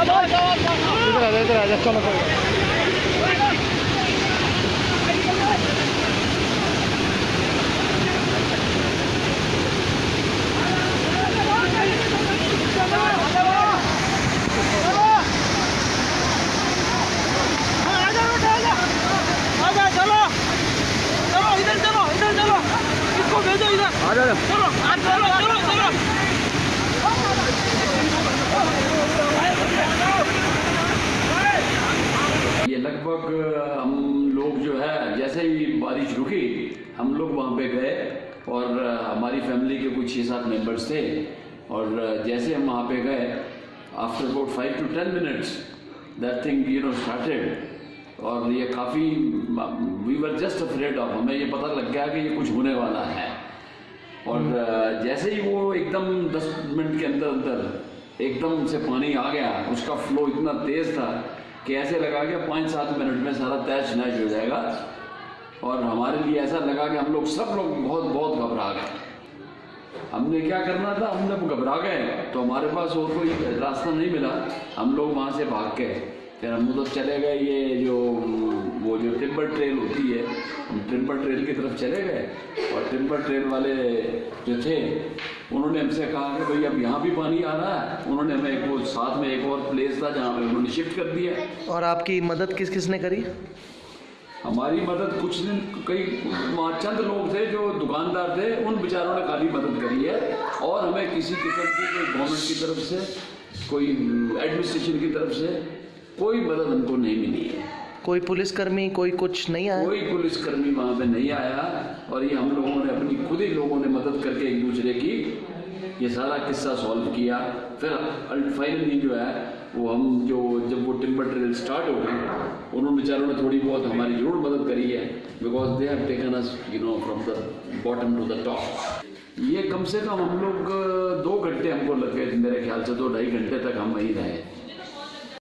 इधर आ जा चलो चलो चलो चलो इधर चलो इधर चलो इसको ये लगभग हम लोग जो है, जैसे ही बारिश रुकी, हम लोग वहाँ पे गए और हमारी फैमिली के कुछ छः सात मेंबर्स थे और जैसे हम वहाँ पे गए after about five to ten minutes that thing you know started और ये काफ़ी we were just afraid of हमें ये पता लग गया कि ये कुछ होने वाला है। और जैसे ही वो एकदम दस मिनट के अंदर अंदर एकदम से पानी आ गया। उसका फ्लो इतना तेज था कि ऐसे लगा कि पाँच सात मिनट में सारा तैश नैश हो जाएगा। और हमारे लिए ऐसा लगा कि हम लोग सब लोग बहुत बहुत घबरा गए। हमने क्या करना था? हम जब घबरा गए। तो हमारे पास और कोई रास्ता नहीं मिला। हम लोग वहाँ से भाग गए। फिर हम उधर चले गए। ये जो, वो जो टिम्बर ट्रेल होती है, हम टिम्बर ट्रेल की तरफ़ चले गए। और टिम्बर ट्रेल वाले जो थे उन्होंने हमसे कहा कि भाई अब यहाँ भी पानी आ रहा है। उन्होंने हमें एक वो साथ में एक और प्लेस था जहाँ पे उन्होंने शिफ्ट कर दिया। और आपकी मदद किस किसने करी? हमारी मदद कुछ दिन कई वहाँ चंद लोग थे जो दुकानदार थे उन बेचारों ने खाली मदद करी है। और हमें किसी किस्म की कोई गवर्नमेंट की तरफ़ से कोई एडमिनिस्ट्रेशन की तरफ़ से कोई मदद हमको नहीं मिली है। कोई पुलिसकर्मी कोई कुछ नहीं आया? कोई पुलिसकर्मी वहाँ पे नहीं आया। और ये हम लोगों ने अपनी खुद ही लोगों ने मदद करके एक दूसरे की ये सारा किस्सा सॉल्व किया। फिर फाइनली जो है, वो हम जो, जब वो टिम्बर ट्रेल स्टार्ट हो गई, उन्होंने बेचारों ने थोड़ी बहुत हमारी ज़रूर मदद करी है because they have taken us you know from the bottom to the top ये कम से कम हम लोग, दो घंटे हमको लग गए मेरे ख्याल से दो ढाई घंटे तक हम वहीं रहे।